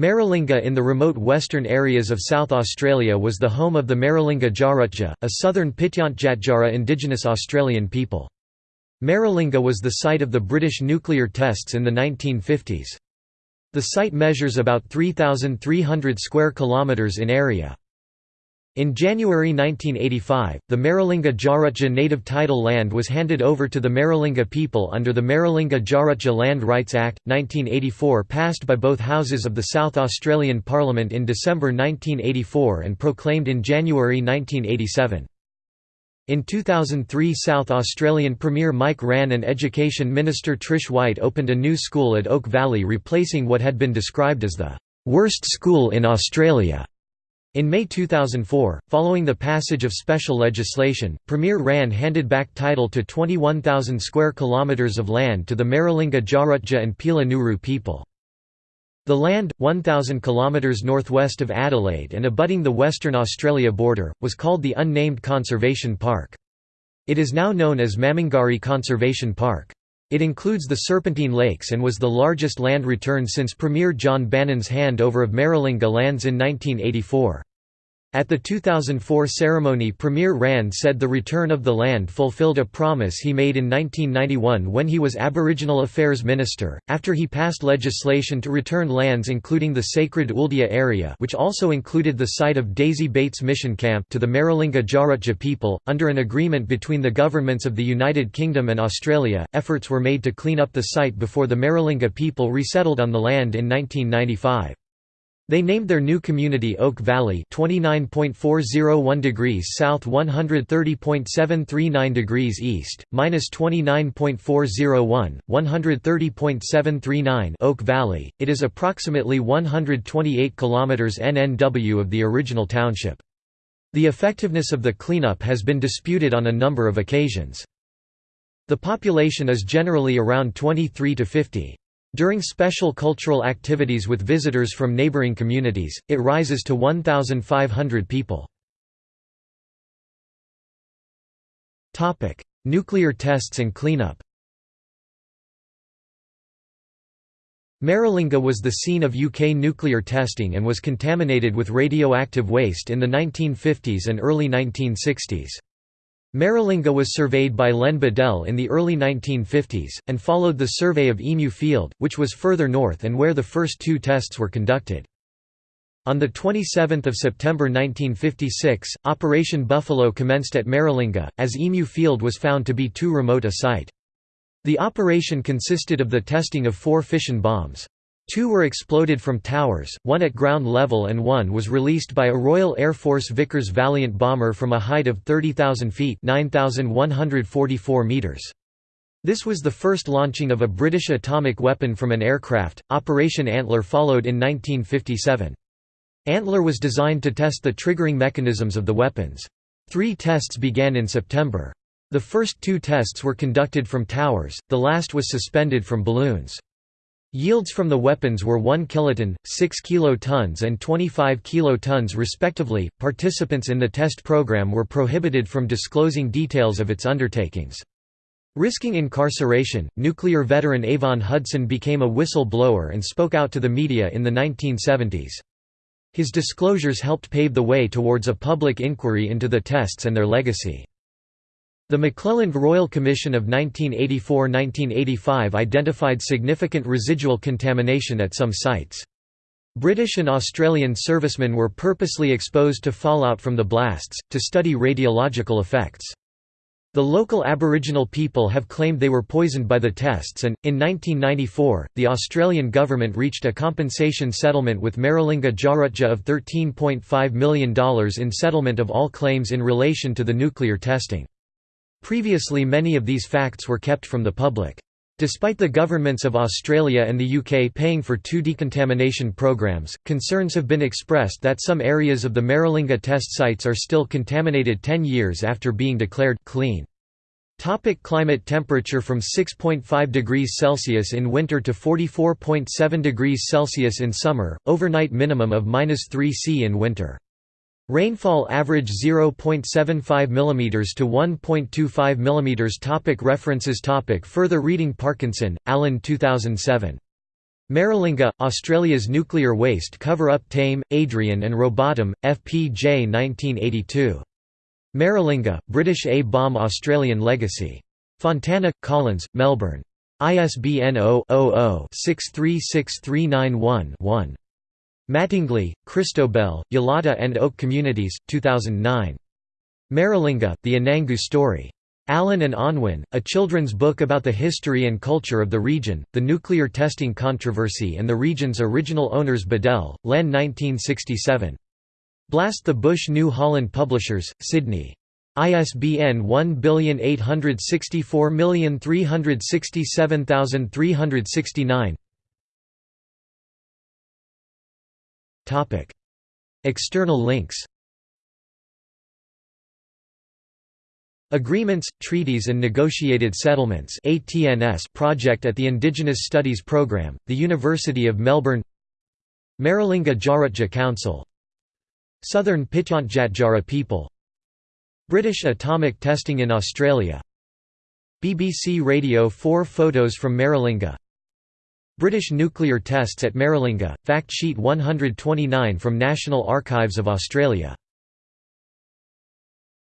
Maralinga in the remote western areas of South Australia was the home of the Maralinga Tjarutja, a southern Pitjantjatjara indigenous Australian people. Maralinga was the site of the British nuclear tests in the 1950s. The site measures about 3,300 square kilometres in area. In January 1985, the Maralinga Tjarutja native title land was handed over to the Maralinga people under the Maralinga Tjarutja Land Rights Act, 1984 passed by both houses of the South Australian Parliament in December 1984 and proclaimed in January 1987. In 2003 South Australian Premier Mike Rann and Education Minister Trish White opened a new school at Oak Valley replacing what had been described as the "...worst school in Australia." In May 2004, following the passage of special legislation, Premier Rann handed back title to 21,000 square kilometres of land to the Maralinga Tjarutja and Pila Nguru people. The land, 1,000 km northwest of Adelaide and abutting the Western Australia border, was called the Unnamed Conservation Park. It is now known as Mamungari Conservation Park. It includes the Serpentine Lakes and was the largest land return since Premier John Bannon's handover of Maralinga lands in 1984. At the 2004 ceremony Premier Rann said the return of the land fulfilled a promise he made in 1991 when he was Aboriginal Affairs Minister, after he passed legislation to return lands including the sacred Ooldea area which also included the site of Daisy Bates Mission Camp to the Maralinga Tjarutja people. Under an agreement between the governments of the United Kingdom and Australia, efforts were made to clean up the site before the Maralinga people resettled on the land in 1995. They named their new community Oak Valley 29.401 degrees south 130.739 degrees east, minus 29.401, 130.739 Oak Valley. It is approximately 128 kilometers NNW of the original township. The effectiveness of the cleanup has been disputed on a number of occasions. The population is generally around 23 to 50. During special cultural activities with visitors from neighboring communities, it rises to 1,500 people. Nuclear tests and cleanup Maralinga was the scene of UK nuclear testing and was contaminated with radioactive waste in the 1950s and early 1960s. Maralinga was surveyed by Len Beadell in the early 1950s, and followed the survey of Emu Field, which was further north and where the first two tests were conducted. On 27 September 1956, Operation Buffalo commenced at Maralinga, as Emu Field was found to be too remote a site. The operation consisted of the testing of four fission bombs. Two were exploded from towers, one at ground level and one was released by a Royal Air Force Vickers Valiant bomber from a height of 30,000 feet 9,144 meters. This was the first launching of a British atomic weapon from an aircraft. Operation Antler followed in 1957. Antler was designed to test the triggering mechanisms of the weapons. Three tests began in September. The first two tests were conducted from towers, the last was suspended from balloons. Yields from the weapons were 1 kiloton, 6 kilotons, and 25 kilotons respectively. Participants in the test program were prohibited from disclosing details of its undertakings. Risking incarceration, nuclear veteran Avon Hudson became a whistle-blower and spoke out to the media in the 1970s. His disclosures helped pave the way towards a public inquiry into the tests and their legacy. The McClelland Royal Commission of 1984–1985 identified significant residual contamination at some sites. British and Australian servicemen were purposely exposed to fallout from the blasts, to study radiological effects. The local Aboriginal people have claimed they were poisoned by the tests and, in 1994, the Australian government reached a compensation settlement with Maralinga Tjarutja of $13.5 million in settlement of all claims in relation to the nuclear testing. Previously many of these facts were kept from the public. Despite the governments of Australia and the UK paying for two decontamination programs, concerns have been expressed that some areas of the Maralinga test sites are still contaminated 10 years after being declared clean. Topic climate Temperature from 6.5 degrees Celsius in winter to 44.7 degrees Celsius in summer, overnight minimum of -3 C in winter. Rainfall average 0.75 mm to 1.25 mm topic References topic Further reading Parkinson, Alan 2007. Maralinga, Australia's nuclear waste cover-up Tame, Adrian and Robotham, FPJ 1982. Maralinga, British A-bomb Australian legacy. Fontana, Collins, Melbourne. ISBN 0-00-636391-1. Mattingley, Christobel, Yalata and Oak Communities, 2009. Maralinga, The Anangu Story. Allen and Unwin, a children's book about the history and culture of the region, the nuclear testing controversy and the region's original owners Beadell, Len 1967. Blast the Bush New Holland Publishers, Sydney. ISBN 1864367369 External links. Agreements, Treaties and Negotiated Settlements project at the Indigenous Studies Programme, the University of Melbourne. Maralinga Tjarutja Council. Southern Pitjantjatjara people. British atomic testing in Australia. BBC Radio 4 photos from Maralinga British nuclear tests at Maralinga, fact sheet 129 from National Archives of Australia